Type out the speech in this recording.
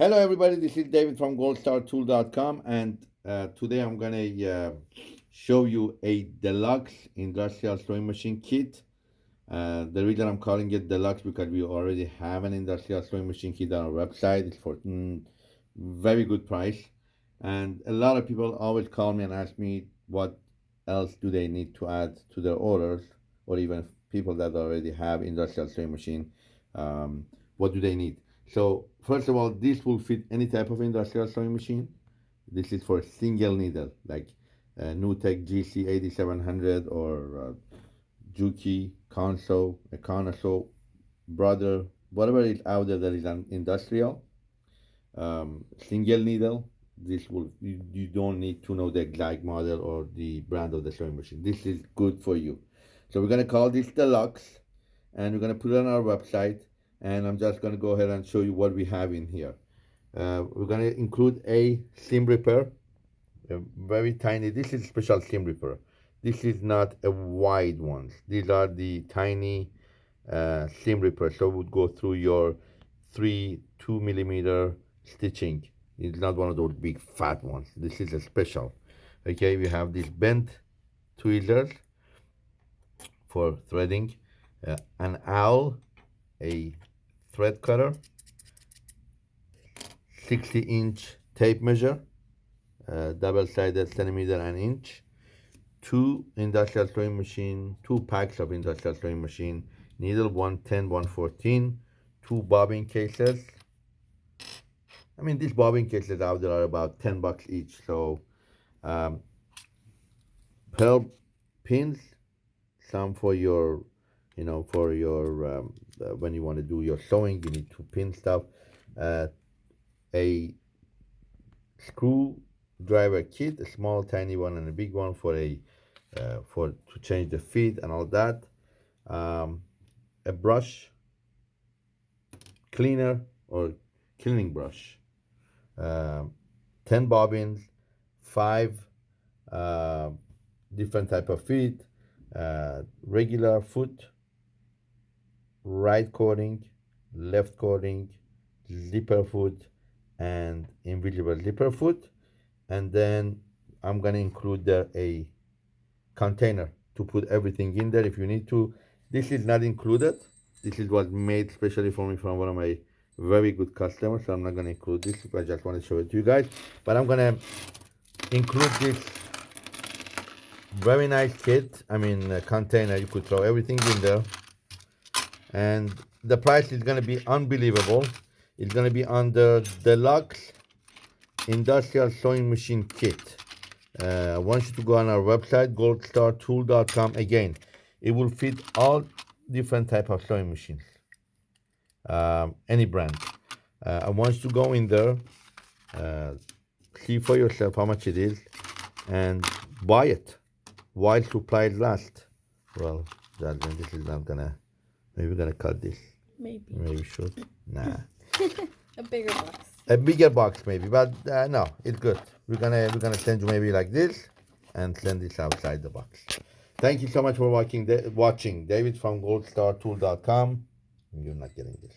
Hello, everybody. This is David from goldstartool.com, and uh, today I'm going to uh, show you a deluxe industrial sewing machine kit. Uh, the reason I'm calling it deluxe because we already have an industrial sewing machine kit on our website. It's for mm, very good price, and a lot of people always call me and ask me what else do they need to add to their orders, or even people that already have industrial sewing machine, um, what do they need? So first of all, this will fit any type of industrial sewing machine. This is for single needle, like uh, NewTek GC 8700 or uh, Juki, Consew, Econosew, Brother, whatever is out there that is an industrial. Um, single needle, this will, you, you don't need to know the exact model or the brand of the sewing machine. This is good for you. So we're gonna call this Deluxe and we're gonna put it on our website and I'm just going to go ahead and show you what we have in here. Uh, we're going to include a seam ripper, a very tiny, this is special seam ripper. This is not a wide one. These are the tiny uh, seam ripper, so it would go through your three, two millimeter stitching. It's not one of those big fat ones. This is a special. Okay, we have these bent tweezers for threading, uh, an awl, a thread cutter, 60 inch tape measure, uh, double-sided centimeter and inch, two industrial sewing machine, two packs of industrial sewing machine, needle 110, 114, two bobbin cases. I mean, these bobbin cases out there are about 10 bucks each. So, um, pearl pins, some for your you know, for your, um, uh, when you want to do your sewing, you need to pin stuff. Uh, a screwdriver kit, a small tiny one and a big one for a, uh, for to change the feet and all that. Um, a brush, cleaner or cleaning brush. Um, 10 bobbins, five uh, different type of feet, uh, regular foot, right cording, left cording, zipper foot, and invisible zipper foot. And then I'm gonna include there a container to put everything in there if you need to. This is not included. This is what made specially for me from one of my very good customers. So I'm not gonna include this. I just want to show it to you guys. But I'm gonna include this very nice kit. I mean, container. You could throw everything in there and the price is going to be unbelievable. It's going to be under deluxe industrial sewing machine kit. Uh, I want you to go on our website goldstartool.com again it will fit all different type of sewing machines. Um, any brand. Uh, I want you to go in there uh, see for yourself how much it is and buy it while supplies last. Well that, this is not gonna Maybe we're gonna cut this. Maybe. Maybe should. Nah. a bigger box. A bigger box maybe, but uh, no, it's good. We're gonna we're gonna send you maybe like this, and send this outside the box. Thank you so much for watching. watching David from GoldStarTool.com. You're not getting this.